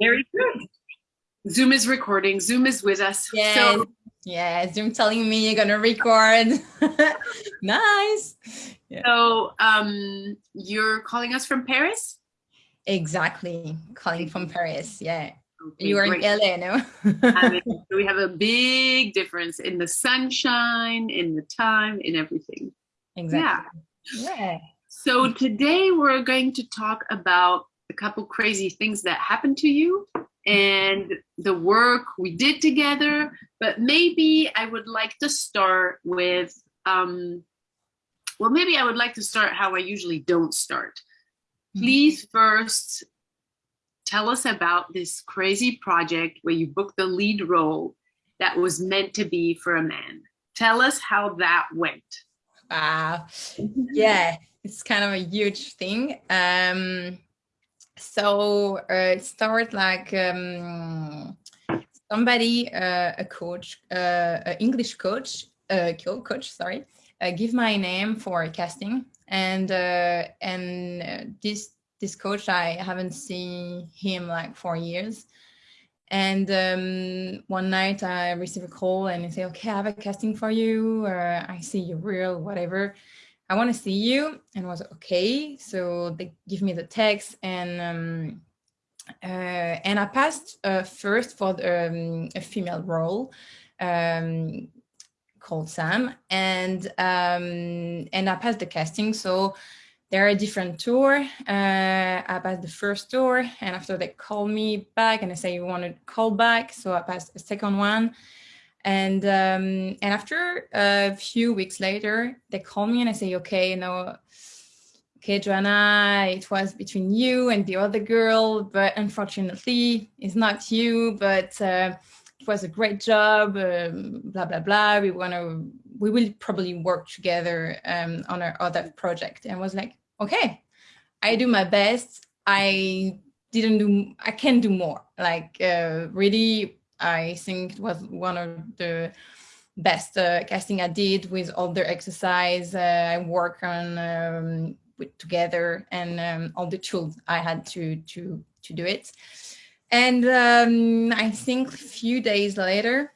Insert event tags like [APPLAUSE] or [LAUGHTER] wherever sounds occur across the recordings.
Very good. Zoom is recording. Zoom is with us. Yeah. So, yeah. Zoom telling me you're gonna record. [LAUGHS] nice. Yeah. So um, you're calling us from Paris? Exactly. Calling from Paris. Yeah. Okay, you are great. in LA, no? I mean, [LAUGHS] we have a big difference in the sunshine, in the time, in everything. Exactly. Yeah. yeah. So today we're going to talk about a couple crazy things that happened to you and the work we did together. But maybe I would like to start with, um, well, maybe I would like to start how I usually don't start. Mm-hmm. Please first tell us about this crazy project where you booked the lead role that was meant to be for a man. Tell us how that went. Wow. Yeah, it's kind of a huge thing. Um, so uh, it started like um, somebody, uh, a coach, uh, an English coach, uh, coach, sorry, uh, give my name for casting, and uh, and uh, this this coach I haven't seen him like for years. And um, one night I received a call and they say, okay, I have a casting for you, or I see you real, whatever. I want to see you. And was okay. So they give me the text and um, uh, and I passed uh, first for the, um, a female role um, called Sam, and um, and I passed the casting. So there are a different tour. Uh, I passed the first tour, and after they called me back, and I say you want to call back, so I passed a second one, and um, and after a few weeks later, they call me and I say, okay, you know, okay, Johanna, it was between you and the other girl, but unfortunately, it's not you. But uh, it was a great job. Um, blah blah blah. We want to, we will probably work together um, on our other project. And I was like, okay, I do my best. I didn't do, I can do more. Like uh, really I think it was one of the best uh, casting I did with all the exercise uh, I work on um, with, together and um, all the tools I had to to to do it. And um, I think a few days later,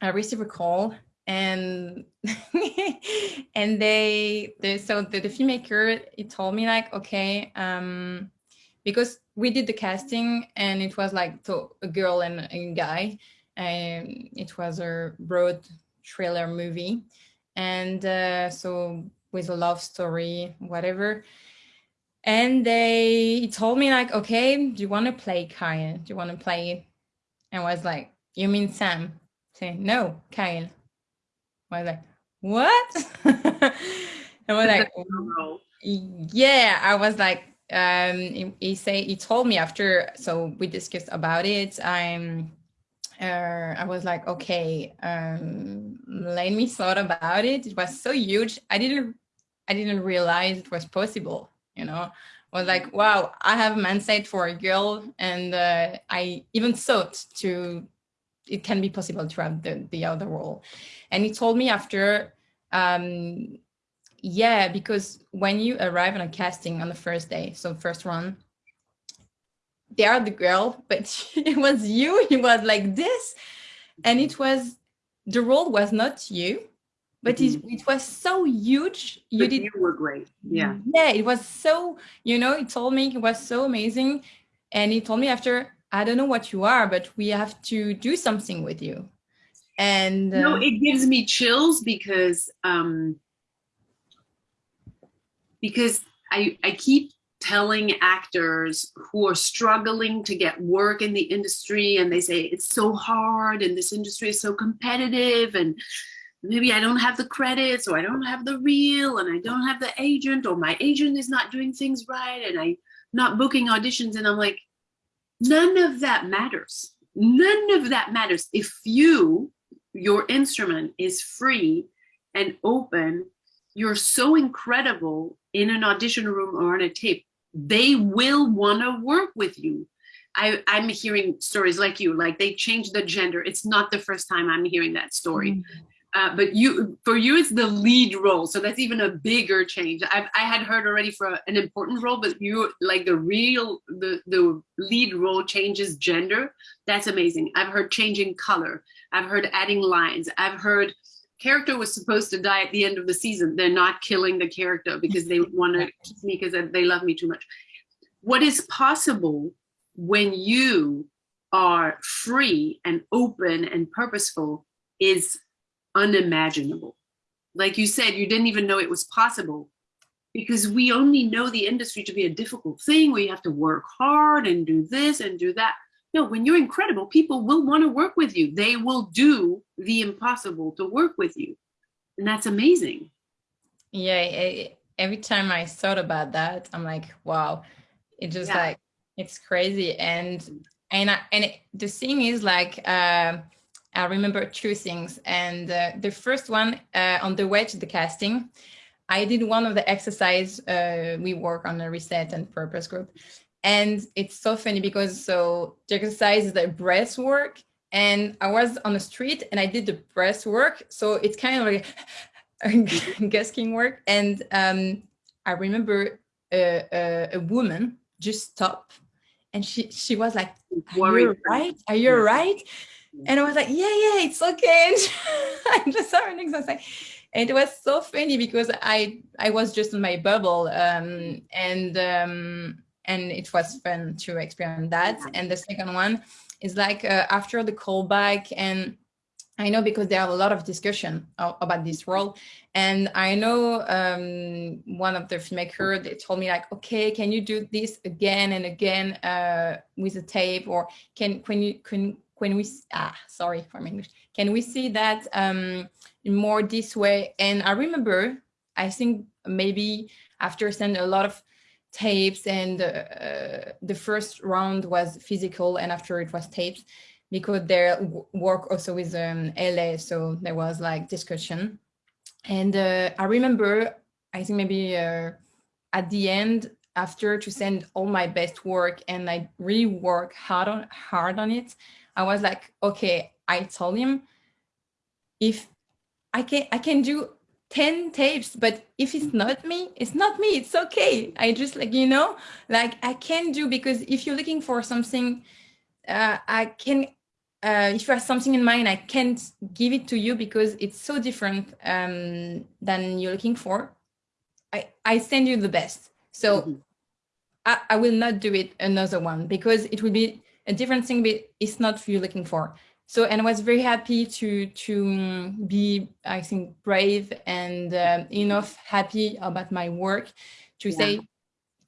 I received a call and [LAUGHS] and they, they so the, the filmmaker he told me like okay um because we did the casting and it was like so a girl and a guy and it was a broad trailer movie. And uh, so with a love story whatever. And they told me like okay do you want to play Kyle? Do you want to play and I was like you mean Sam? Say no Kyle. I was like what? [LAUGHS] And we're like [LAUGHS] yeah. I was like um he, he say he told me after so we discussed about it i'm uh, I was like, okay, um, let me thought about it. It was so huge. I didn't, I didn't realize it was possible. You know, I was like, wow, I have a mindset for a girl, and uh, I even thought to, it can be possible to have the the other role. And he told me after, um, yeah, because when you arrive on a casting on the first day, so first run, they are the girl, but [LAUGHS] it was you, it was like this. And it was, the role was not you, but it, mm-hmm. it was so huge. You but did. You were great. Yeah. Yeah, it was so, you know, he told me it was so amazing. And he told me after, I don't know what you are, but we have to do something with you. And uh, no, it gives me chills because um because I, I keep telling actors who are struggling to get work in the industry and they say it's so hard and this industry is so competitive and maybe I don't have the credits or I don't have the reel and I don't have the agent or my agent is not doing things right and I'm not booking auditions and I'm like, none of that matters. None of that matters. If you, your instrument is free and open, you're so incredible in an audition room or on a tape, they will want to work with you. I, I'm hearing stories like you, like they changed the gender. It's not the first time I'm hearing that story. Mm -hmm. uh, but you for you it's the lead role so that's even a bigger change I've, i had heard already for an important role but you like the real the the lead role changes gender that's amazing i've heard changing color i've heard adding lines i've heard character was supposed to die at the end of the season they're not killing the character because they want to keep me because they love me too much what is possible when you are free and open and purposeful is unimaginable. Like you said, you didn't even know it was possible because we only know the industry to be a difficult thing where you have to work hard and do this and do that. No, when you're incredible, people will want to work with you. They will do the impossible to work with you. And that's amazing. Yeah, every time I thought about that, I'm like, wow, it just yeah. like, it's crazy. And and I, and it, the thing is like, uh, I remember two things. And uh, the first one, uh, on the way to the casting, I did one of the exercise. Uh, we work on a reset and purpose group. And it's so funny because so the exercise is the breath work. And I was on the street and I did the breath work. So it's kind of like [LAUGHS] gasking work. And um, I remember a, a, a woman just stop and she she was like are you right are you right and I was like, yeah, yeah, it's okay. [LAUGHS] And I just saw her next. I was like, and it was so funny because I I was just in my bubble, um, and um, and it was fun to experience that. And the second one is like uh, after the callback and. I know because there are a lot of discussion about this role. And I know um, one of the filmmakers, they told me like, okay, can you do this again and again uh, with a tape or can, can you, can, when we ah sorry for my English can we see that um more this way and I remember I think maybe after sending a lot of tapes and uh, the first round was physical and after it was tapes because their work also with um, LA so there was like discussion. And uh, I remember I think maybe uh, at the end after to send all my best work and I really work hard on hard on it I was like, okay, I told him if I can, I can do 10 tapes, but if it's not me, it's not me. It's okay. I just like, you know, like I can do because if you're looking for something, uh, I can, uh, if you have something in mind, I can't give it to you because it's so different um, than you're looking for. I, I send you the best. So mm -hmm. I, I will not do it another one because it will be a different thing, but it's not you looking for. So, and I was very happy to to be, I think, brave and uh, enough happy about my work to yeah. say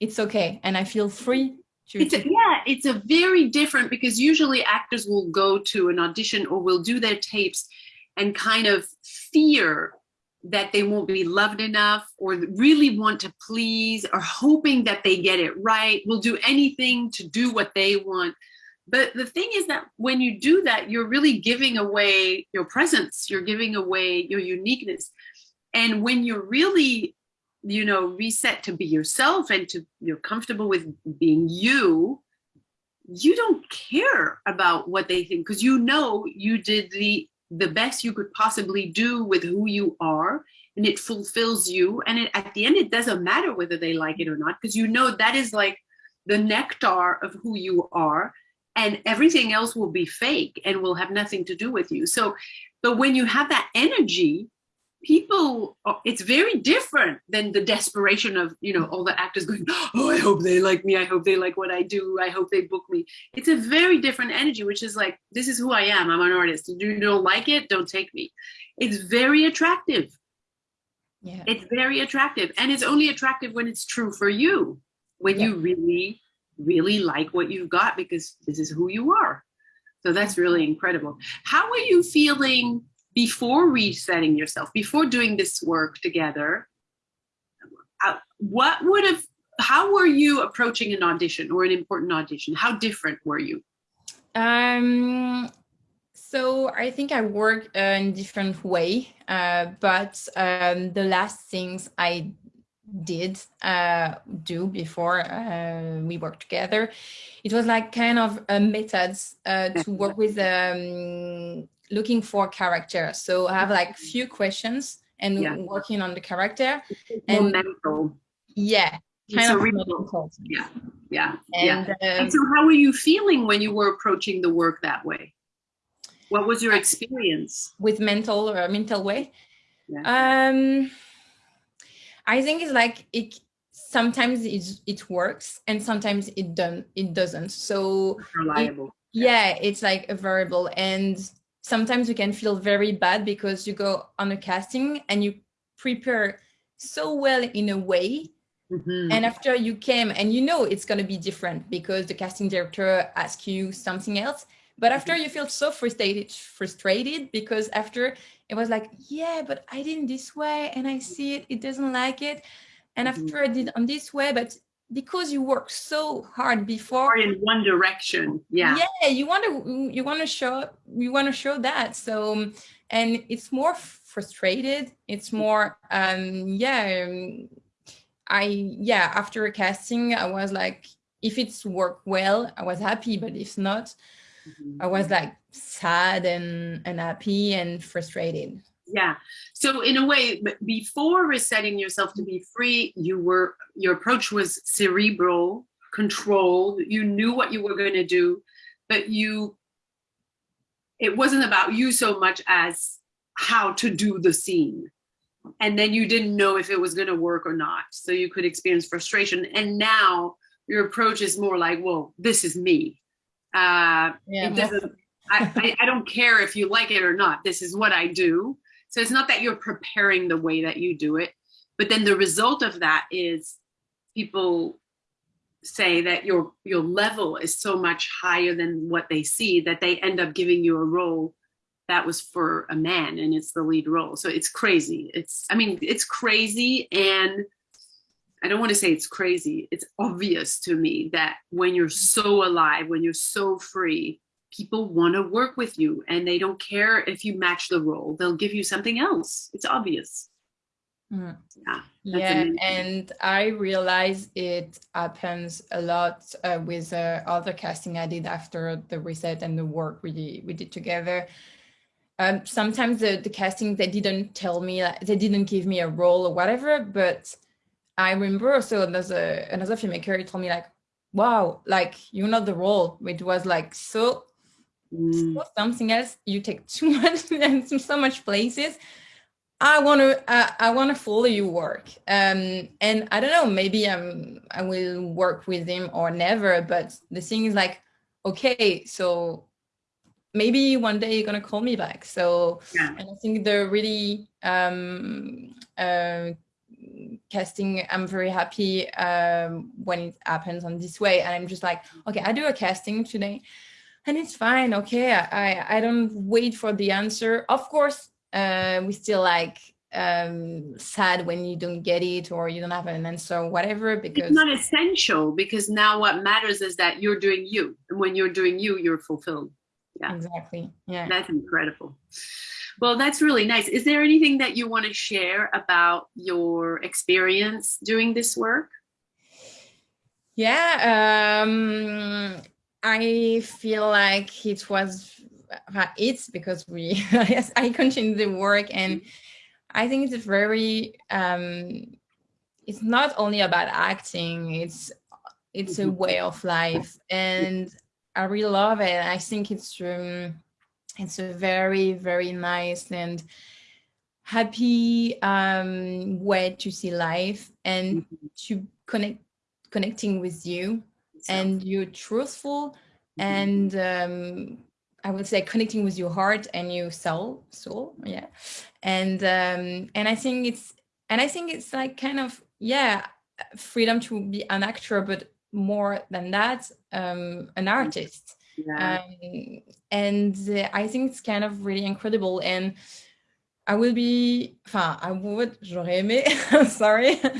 it's okay, and I feel free to, it's a, yeah, it's a very different because usually actors will go to an audition or will do their tapes and kind of fear that they won't be loved enough or really want to please or hoping that they get it right, will do anything to do what they want. But the thing is that when you do that, you're really giving away your presence, you're giving away your uniqueness. And when you're really, you know, reset to be yourself and to you're comfortable with being you, you don't care about what they think because you know you did the the best you could possibly do with who you are and it fulfills you. And it, at the end it doesn't matter whether they like it or not because you know that is like the nectar of who you are and everything else will be fake and will have nothing to do with you. So, but when you have that energy, people, uh, it's very different than the desperation of, you know, all the actors going, oh, I hope they like me. I hope they like what I do. I hope they book me. It's a very different energy, which is like, this is who I am. I'm an artist. If you don't like it, don't take me. It's very attractive. Yeah. It's very attractive. And it's only attractive when it's true for you, when yeah. you really really like what you've got because this is who you are. So that's really incredible. How are you feeling before resetting yourself, before doing this work together? Uh, what would have, how were you approaching an audition or an important audition? How different were you? Um, so I think I work uh, in different way, uh, but um, the last things I did uh, do before uh, we worked together. It was like kind of a methods uh, to work with [LAUGHS] um, looking for character. So I have like few questions and Yeah. working on the character. And- mental. Yeah, kind So of mental. Yeah. Yeah. yeah. And, um, And so how were you feeling when you were approaching the work that way? What was your experience? with mental or mental way. Yeah. Um, I think it's like it. Sometimes it it works, and sometimes it don't. It doesn't. So Reliable. yeah, it's like a variable, and sometimes you can feel very bad because you go on a casting and you prepare so well in a way Mhm. and after you came and you know it's going to be different because the casting director asks you something else but after you feel so frustrated frustrated because after it was like yeah but i did it this way and i see it it doesn't like it and Mhm. after i did on this way but because you work so hard before Or in one direction. Yeah. yeah you want to you want to show you want to show that so and it's more frustrated it's more um yeah um, i yeah after a casting i was like if it's worked well i was happy but if not. I was like sad and unhappy and frustrated Yeah. So in a way, before resetting yourself to be mm-hmm. free, you were your approach was cerebral, controlled. You knew what you were going to do, but you it wasn't about you so much as how to do the scene. And then you didn't know if it was going to work or not. So you could experience frustration. And now your approach is more like, well, this is me. Uh, yeah. it doesn't I, I, I don't care if you like it or not. This is what i do. So it's not that you're preparing the way that you do it but then the result of that is people say that your your level is so much higher than what they see that they end up giving you a role that was for a man and it's the lead role. So it's crazy. It's i mean it's crazy and i don't want to say it's crazy it's obvious to me that when you're so alive when you're so free people want to work with you and they don't care if you match the role they'll give you something else it's obvious Mm. yeah yeah amazing. and i realize it happens a lot uh, with uh, other casting i did after the reset and the work we did, we did together um, sometimes the, the casting they didn't tell me like, they didn't give me a role or whatever but i remember also there's a, another filmmaker he told me like wow like you're not the role it was like so Mm, so something else. You take [LAUGHS] too much and so much places. I want to uh, i want to follow your work. Um and i don't know maybe i'm i will work with him or never but the thing is like okay so maybe one day you're gonna call me back. So yeah. and i think the really um uh casting i'm very happy um when it happens on this way. And i'm just like okay i do a casting today and it's fine okay. I i don't wait for the answer. Of course uh we still like um sad when you don't get it or you don't have an answer whatever because it's not essential because now what matters is that you're doing you. And when you're doing you you're fulfilled yeah. exactly. Yeah. That's incredible. Well that's really nice. Is there anything that you want to share about your experience doing this work? Yeah, um, I feel like it was uh, it's because we [LAUGHS] yes I continued the work and I think it's very um, it's not only about acting it's it's a Mhm. way of life. And I really love it I think it's um, it's a very very nice and happy um, way to see life and to connect connecting with you and you're truthful mhm. and um, I would say connecting with your heart and your soul, soul, yeah. And um, and I think it's and I think it's like kind of yeah, freedom to be an actor, but more than that, um, an artist. yeah. Um, and uh, I think it's kind of really incredible. And I will be, enfin, I would, j'aurais aimé, [LAUGHS] sorry. [LAUGHS]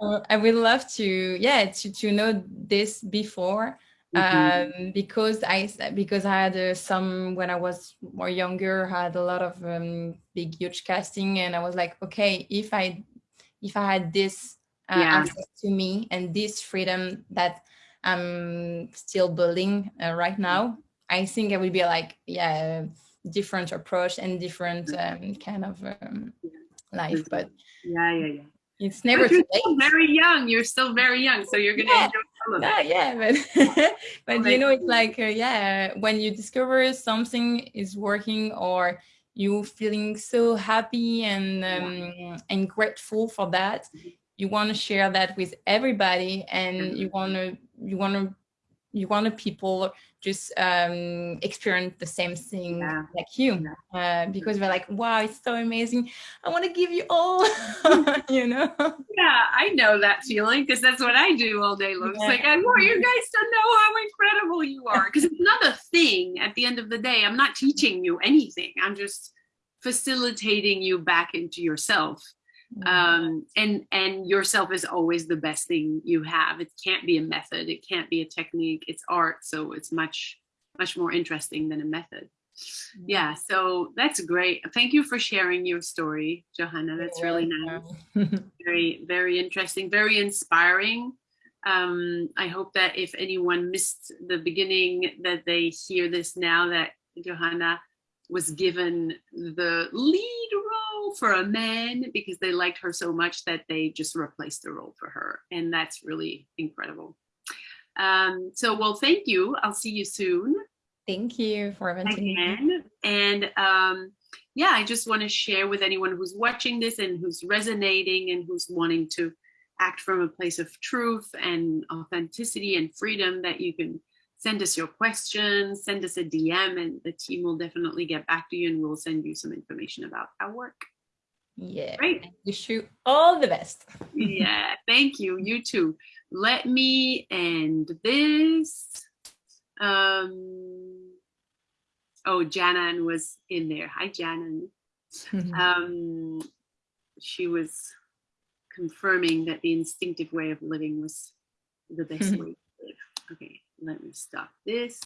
Uh, I would love to, yeah, to, to know this before Mhm. um, because I because I had uh, some when I was more younger, had a lot of um, big huge casting, and I was like, okay, if I if I had this uh, Yeah. access to me and this freedom that I'm still building uh, right now, I think I would be like, yeah, different approach and different um, kind of um, life, but Yeah, yeah, yeah. it's never But too you're late. still very young. You're still very young, so you're gonna Yeah. enjoy all of Yeah, it. yeah, but [LAUGHS] but you know, it's like uh, yeah, when you discover something is working or you feeling so happy and um, and grateful for that, you want to share that with everybody, and you want to you want to you want to people just um, experience the same thing Yeah. like you uh, because they're like, wow, it's so amazing. I want to give you all, [LAUGHS] [LAUGHS] you know. Yeah, I know that feeling because that's what I do all day long. It's Yeah. like I want you guys to know how incredible you are. Because it's not a thing at the end of the day. I'm not teaching you anything. I'm just facilitating you back into yourself. Um, and and yourself is always the best thing you have. It can't be a method. It can't be a technique. It's art, so it's much much more interesting than a method. Yeah, so that's great. Thank you for sharing your story, Johanna. That's really nice nice. [LAUGHS] very very interesting very inspiring um i hope that if anyone missed the beginning that they hear this now that johanna was given the lead role for a man because they liked her so much that they just replaced the role for her and that's really incredible um so well thank you i'll see you soon Thank you for inviting me. And um, yeah, I just want to share with anyone who's watching this and who's resonating and who's wanting to act from a place of truth and authenticity and freedom that you can send us your questions, send us a DM, and the team will definitely get back to you and we'll send you some information about our work. Yeah. Great. Wish you all the best. [LAUGHS] yeah, thank you. You too. Let me end this. Um, oh, Janan was in there. Hi, Janan. [LAUGHS] Um, she was confirming that the instinctive way of living was the best [LAUGHS] way to live. Okay, let me stop this.